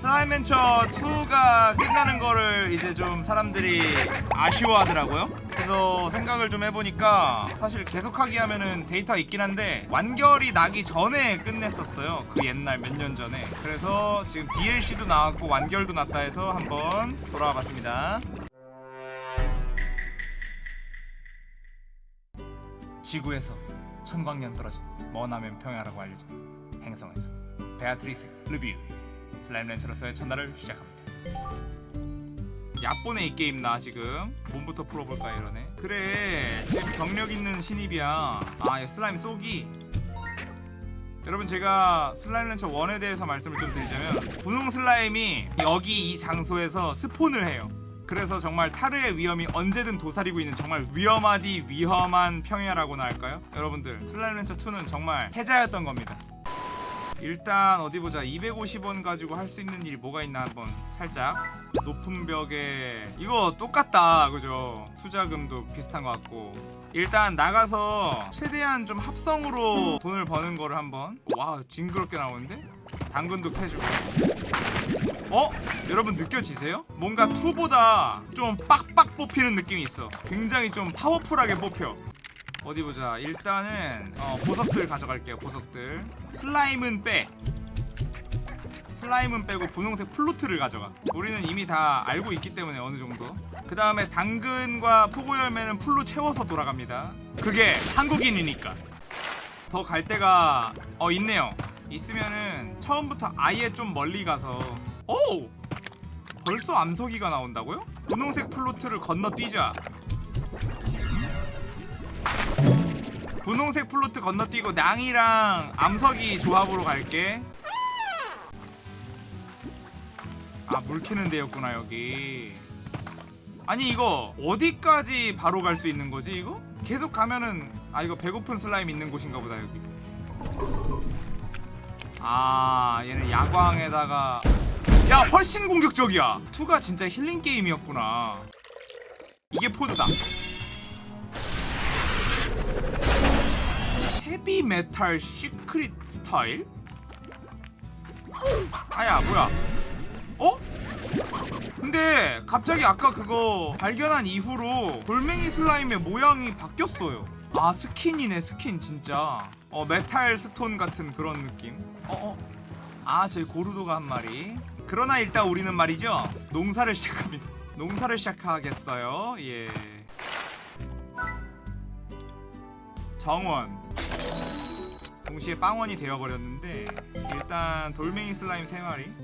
슬라임맨처 2가 끝나는 거를 이제 좀 사람들이 아쉬워하더라고요. 그래서 생각을 좀 해보니까 사실 계속하기 하면은 데이터가 있긴 한데 완결이 나기 전에 끝냈었어요. 그 옛날 몇 년 전에. 그래서 지금 DLC도 나왔고 완결도 났다 해서 한번 돌아와 봤습니다. 지구에서 천광년 떨어진 머나먼 평야라고 알려진 행성에서 베아트리스 르보 slime rancher로서의 첫날을 시작합니다. 얕보네 이 게임 나 지금 몸부터 풀어볼까 이러네. 그래 지금 경력 있는 신입이야. 아 슬라임 쏘기. 여러분 제가 Slime Rancher 1에 대해서 말씀을 좀 드리자면 분홍 슬라임이 여기 이 장소에서 spawn을 해요. 그래서 정말 타르의 위험이 언제든 도사리고 있는 정말 위험하디 위험한 평야라고나 할까요? 여러분들 Slime Rancher 2는 정말 패자였던 겁니다 일단 어디 보자. 250원 가지고 할 수 있는 일이 뭐가 있나 한번 살짝. 높은 벽에 이거 똑같다. 그죠? 투자금도 비슷한 것 같고. 일단 나가서 최대한 좀 합성으로 돈을 버는 거를 한번. 와 징그럽게 나오는데? 당근도 캐주고. 어? 여러분 느껴지세요? 뭔가 2보다 좀 빡빡 뽑히는 느낌이 있어. 굉장히 좀 파워풀하게 뽑혀 어디 보자. 일단은 어, 보석들 가져갈게요 보석들. 슬라임은 빼. 슬라임은 빼고 분홍색 plort를 가져가. 우리는 이미 다 알고 있기 때문에 어느 정도. 그 다음에 당근과 포고 열매는 full로 채워서 돌아갑니다. 그게 한국인이니까. 더 갈 데가 어 있네요. 있으면은 처음부터 아예 좀 멀리 가서 오! 벌써 암석이가 나온다고요? 분홍색 플루트를 건너뛰자 분홍색 plort 건너뛰고 냥이랑 암석이 조합으로 갈게. 아 물 캐는 데였구나 여기. 아니 이거 어디까지 바로 갈 수 있는 거지 이거? 계속 가면은 아 이거 배고픈 슬라임 있는 곳인가 보다 여기. 아 얘는 야광에다가. 야 훨씬 공격적이야. 2가 진짜 힐링 게임이었구나. 이게 pod다 heavy metal secret style? 아야 뭐야? 어? 근데 갑자기 아까 그거 발견한 이후로 돌멩이 슬라임의 모양이 바뀌었어요. 아 skin이네 skin 진짜. 어 metal stone 같은 그런 느낌. 어어. 아 저희 고르도가 한 마리. 그러나 일단 우리는 말이죠. 농사를 시작합니다. 농사를 시작하겠어요. 예. 정원 동시에 빵원이 되어버렸는데 일단 돌멩이 슬라임 3마리.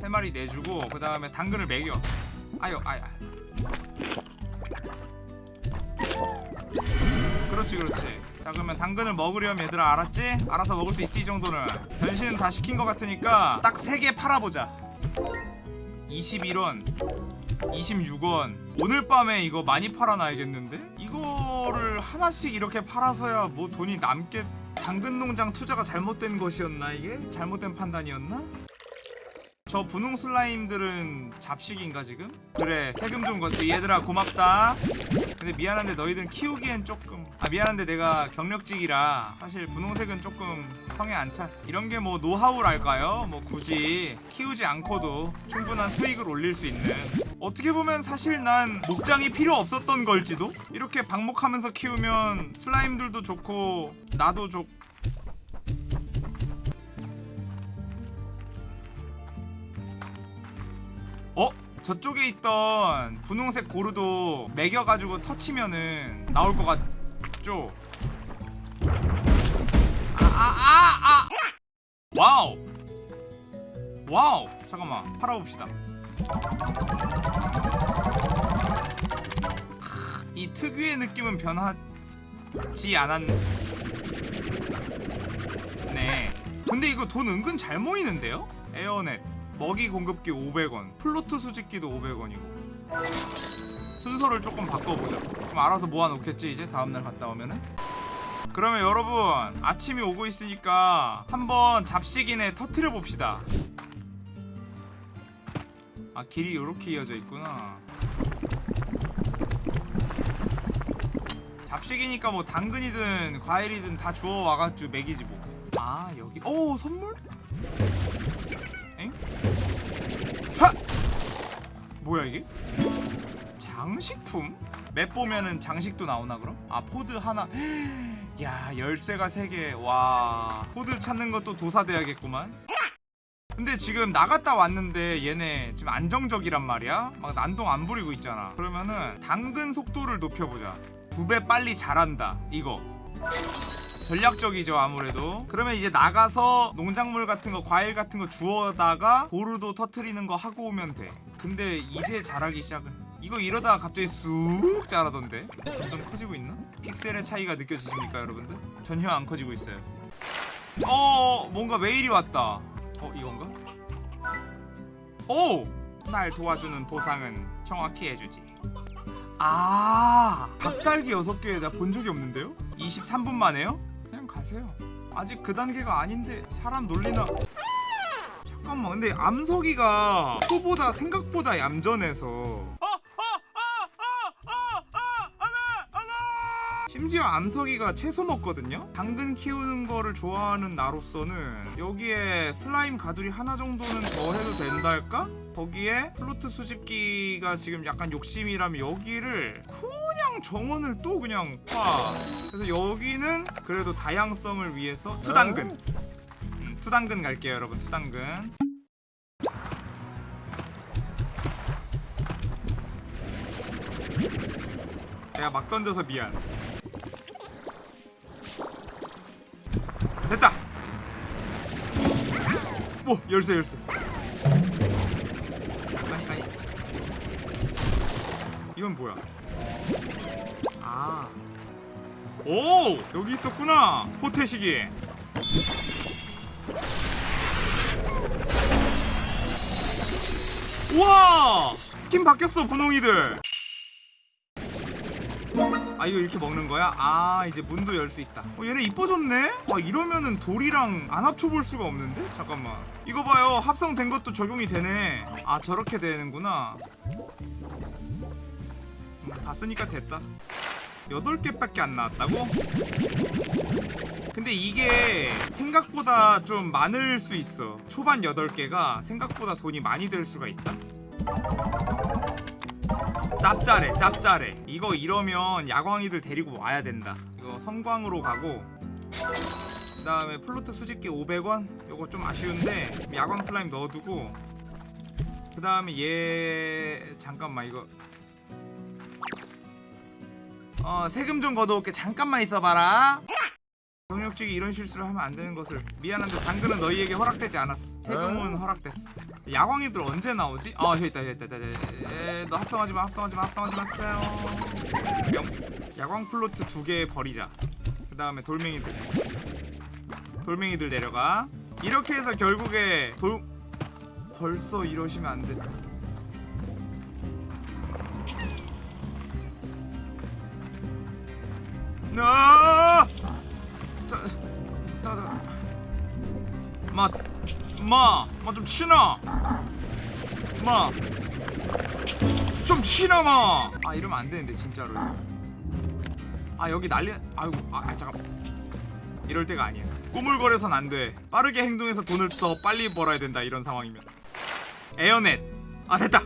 3마리 내주고 그 다음에 당근을 매겨. 아유 아유 그렇지 그렇지. 자 그러면 당근을 먹으려면 얘들아 알았지? 알아서 먹을 수 있지 이 정도는. 변신은 다 시킨 것 같으니까 딱 3개 팔아보자. 21원 26원. 오늘 밤에 이거 많이 팔아놔야겠는데? 이거를 하나씩 이렇게 팔아서야 뭐 돈이 남게 당근 농장 투자가 잘못된 것이었나 이게? 잘못된 판단이었나? 저 분홍 슬라임들은 잡식인가 지금? 그래 세금 좀 걷지 얘들아 고맙다 근데 미안한데 너희들은 키우기엔 조금 아 미안한데 내가 경력직이라 사실 분홍색은 조금 성에 안 차 이런 게 뭐 노하우랄까요? 뭐 굳이 키우지 않고도 충분한 수익을 올릴 수 있는 어떻게 보면 사실 난 목장이 필요 없었던 걸지도? 이렇게 방목하면서 키우면 슬라임들도 좋고 나도 좋고 어? 저쪽에 있던 분홍색 고르도 매겨가지고 터치면은 나올 것 같죠? 아, 아, 아, 아! 와우! 와우! 잠깐만, 팔아봅시다. 이 특유의 느낌은 변하지 않았네. 근데 이거 돈 은근 잘 모이는데요? 에어넷. 먹이 공급기 500원. plort 수집기도 500원이고. 순서를 조금 바꿔보자. 그럼 알아서 모아놓겠지 이제? 다음날 갔다 오면은? 그러면 여러분 아침이 오고 있으니까 한번 잡식이네 터트려 봅시다. 아 길이 이렇게 이어져 있구나 잡식이니까 뭐 당근이든 과일이든 다 주워 와가지고 먹이지 뭐 아 여기 오 선물? 엥? 뭐야 이게? 장식품? map 보면은 장식도 나오나 그럼? 아 pod 하나 야 열쇠가 3개 와 pod 찾는 것도 도사돼야겠구만 근데 지금 나갔다 왔는데 얘네 지금 안정적이란 말이야 막 난동 안 부리고 있잖아 그러면은 당근 속도를 높여보자 두 배 빨리 자란다 이거 전략적이죠 아무래도 그러면 이제 나가서 농작물 같은 거 과일 같은 거 주워다가 고르도 터트리는 거 하고 오면 돼 근데 이제 자라기 시작을 이거 이러다가 갑자기 쑥 자라던데 점점 커지고 있나? 픽셀의 차이가 느껴지십니까 여러분들? 전혀 안 커지고 있어요 어 뭔가 메일이 왔다 어 이건가? 오! 날 도와주는 보상은 정확히 해주지 아 닭달기 6개 나본 적이 없는데요? 23분 만에요? 그냥 가세요 아직 그 단계가 아닌데 사람 놀리나 잠깐만 근데 암석이가 초보다 생각보다 얌전해서 심지어 암석이가 채소 먹거든요? 당근 키우는 거를 좋아하는 나로서는 여기에 슬라임 가두리 하나 정도는 더 해도 된다 할까? 거기에 plort 수집기가 지금 약간 욕심이라면 여기를 그냥 정원을 또 그냥 파. 그래서 여기는 그래도 다양성을 위해서 투당근. 음, 투당근 갈게요 여러분. 투당근. 내가 막 던져서 미안 오 열쇠 열쇠. 아니 아니 이건 뭐야? 아 오 여기 있었구나 포태시기 우와! 스킨 바뀌었어 분홍이들 아 이거 이렇게 먹는 거야? 아 이제 문도 열 수 있다 어 얘네 이뻐졌네? 아 이러면은 돌이랑 안 합쳐볼 수가 없는데? 잠깐만 이거 봐요 합성된 것도 적용이 되네 아 저렇게 되는구나 음, 봤으니까 됐다 8개밖에 안 나왔다고? 근데 이게 생각보다 좀 많을 수 있어 초반 8개가 생각보다 돈이 많이 될 수가 있다 짭짤해 짭짤해. 이거 이러면 야광이들 데리고 와야 된다. 이거 성광으로 가고 그 다음에 플로트 수집기 500원? 이거 좀 아쉬운데 야광 슬라임 넣어두고 그 다음에 얘 잠깐만 이거. 어 세금 좀 걷어올게. 잠깐만 있어봐라 경력직이 이런 실수를 하면 안 되는 것을 미안한데 당근은 너희에게 허락되지 않았어. 세금은 허락됐어. 야광이들 언제 나오지? 아 저기 있다 저기 있다, 저기 있다 에, 너 합성하지마 합성하지마 합성하지 마세요. 명 야광 플로트 두 개 버리자. 그 다음에 돌멩이들. 돌멩이들 내려가. 이렇게 해서 결국에 돌 벌써 이러시면 안돼. 나 마, 마, 마좀 치나. 마, 좀 치나 마. 아 이러면 안 되는데 진짜로. 아 여기 난리. 아이고, 아, 아 잠깐. 이럴 때가 아니야. 꾸물거려선 안 돼. 빠르게 행동해서 돈을 더 빨리 벌어야 된다 이런 상황이면. 에어넷. 아 됐다.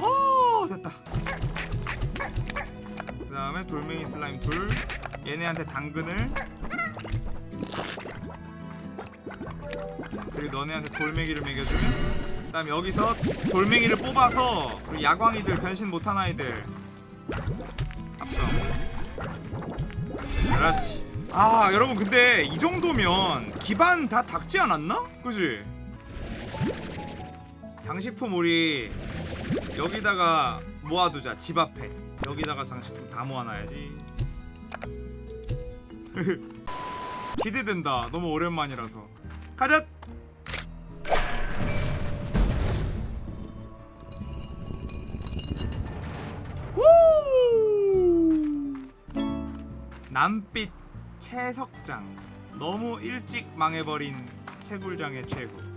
오 됐다. 그 다음에 돌멩이 슬라임 둘 얘네한테 당근을 그리고 너네한테 돌멩이를 먹여주면 그 다음에 여기서 돌멩이를 뽑아서 그 야광이들 변신 못한 아이들 합성. 그렇지. 아 여러분 근데 이 정도면 기반 다 닦지 않았나? 그지? 장식품 우리 여기다가 모아두자 집 앞에. 여기다가 장식품 다 모아놔야지. 기대된다. 너무 오랜만이라서. 가자 남빛 채석장. 너무 일찍 망해버린 채굴장의 최후